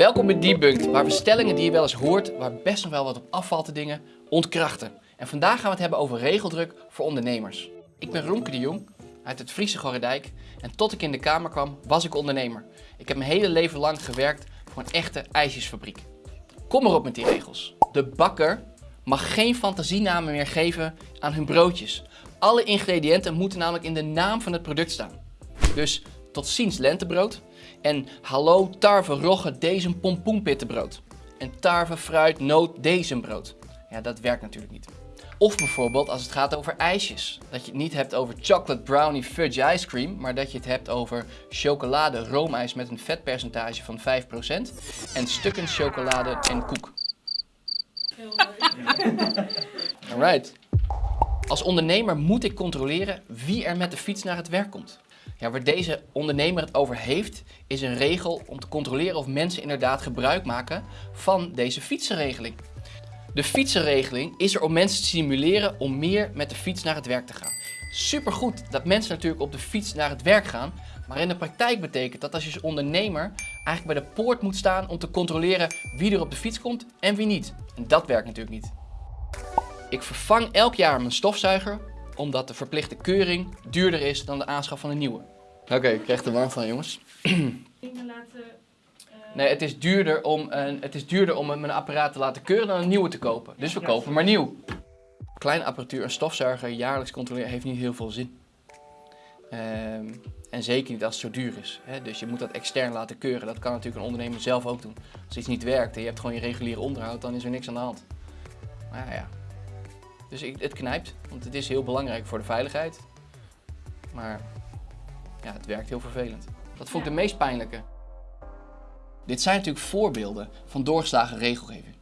Welkom bij Debunked, waar we stellingen die je wel eens hoort, waar best nog wel wat op afvalt te dingen, ontkrachten. En vandaag gaan we het hebben over regeldruk voor ondernemers. Ik ben Romke de Jong uit het Friese Gorredijk en tot ik in de Kamer kwam was ik ondernemer. Ik heb mijn hele leven lang gewerkt voor een echte ijsjesfabriek. Kom erop met die regels. De bakker mag geen fantasienamen meer geven aan hun broodjes. Alle ingrediënten moeten namelijk in de naam van het product staan. Dus tot ziens lentebrood en hallo tarwe rogge deze pompoenpittenbrood. En tarwe fruit noot brood. Ja, dat werkt natuurlijk niet. Of bijvoorbeeld als het gaat over ijsjes. Dat je het niet hebt over chocolate brownie fudge ice cream, maar dat je het hebt over chocolade roomijs met een vetpercentage van 5% en stukken chocolade en koek. Alright. Als ondernemer moet ik controleren wie er met de fiets naar het werk komt. Ja, waar deze ondernemer het over heeft, is een regel om te controleren of mensen inderdaad gebruik maken van deze fietsenregeling. De fietsenregeling is er om mensen te stimuleren om meer met de fiets naar het werk te gaan. Supergoed dat mensen natuurlijk op de fiets naar het werk gaan, maar in de praktijk betekent dat als je als ondernemer eigenlijk bij de poort moet staan om te controleren wie er op de fiets komt en wie niet. En dat werkt natuurlijk niet. Ik vervang elk jaar mijn stofzuiger omdat de verplichte keuring duurder is dan de aanschaf van een nieuwe. Oké, ik krijg er warm van jongens. Dingen laten... eh, Nee, het is duurder om, een, het is duurder om mijn apparaat te laten keuren dan een nieuwe te kopen. Dus we kopen maar nieuw. Kleine apparatuur, een stofzuiger jaarlijks controleren heeft niet heel veel zin. Ehm, en zeker niet als het zo duur is. Hè? Dus je moet dat extern laten keuren. Dat kan natuurlijk een ondernemer zelf ook doen. Als iets niet werkt en je hebt gewoon je reguliere onderhoud, dan is er niks aan de hand. Maar ja, ja. Dus ik, het knijpt, want het is heel belangrijk voor de veiligheid. Maar ja, het werkt heel vervelend. Dat vond ik de meest pijnlijke. Dit zijn natuurlijk voorbeelden van doorgeslagen regelgeving.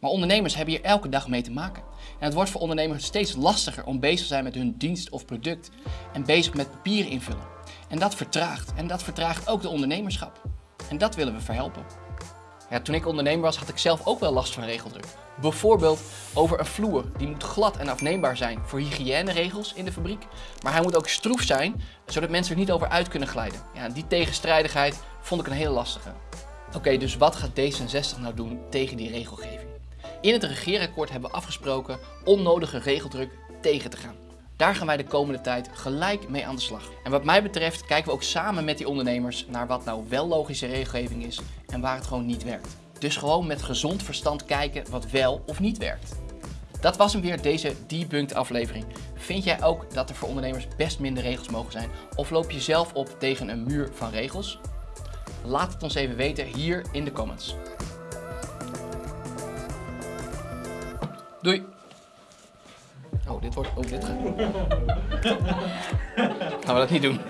Maar ondernemers hebben hier elke dag mee te maken. En het wordt voor ondernemers steeds lastiger om bezig te zijn met hun dienst of product en bezig met papieren invullen. En dat vertraagt. En dat vertraagt ook de ondernemerschap. En dat willen we verhelpen. Ja, toen ik ondernemer was, had ik zelf ook wel last van regeldruk. Bijvoorbeeld over een vloer. Die moet glad en afneembaar zijn voor hygiëneregels in de fabriek. Maar hij moet ook stroef zijn, zodat mensen er niet over uit kunnen glijden. Ja, die tegenstrijdigheid vond ik een hele lastige. Oké, dus wat gaat D66 nou doen tegen die regelgeving? In het regeerakkoord hebben we afgesproken onnodige regeldruk tegen te gaan. Daar gaan wij de komende tijd gelijk mee aan de slag. En wat mij betreft kijken we ook samen met die ondernemers naar wat nou wel logische regelgeving is en waar het gewoon niet werkt. Dus gewoon met gezond verstand kijken wat wel of niet werkt. Dat was hem weer, deze Debunked aflevering. Vind jij ook dat er voor ondernemers best minder regels mogen zijn? Of loop je zelf op tegen een muur van regels? Laat het ons even weten hier in de comments. Doei! Oh, dit wordt... Oh, dit gaat... Gaan we dat niet doen?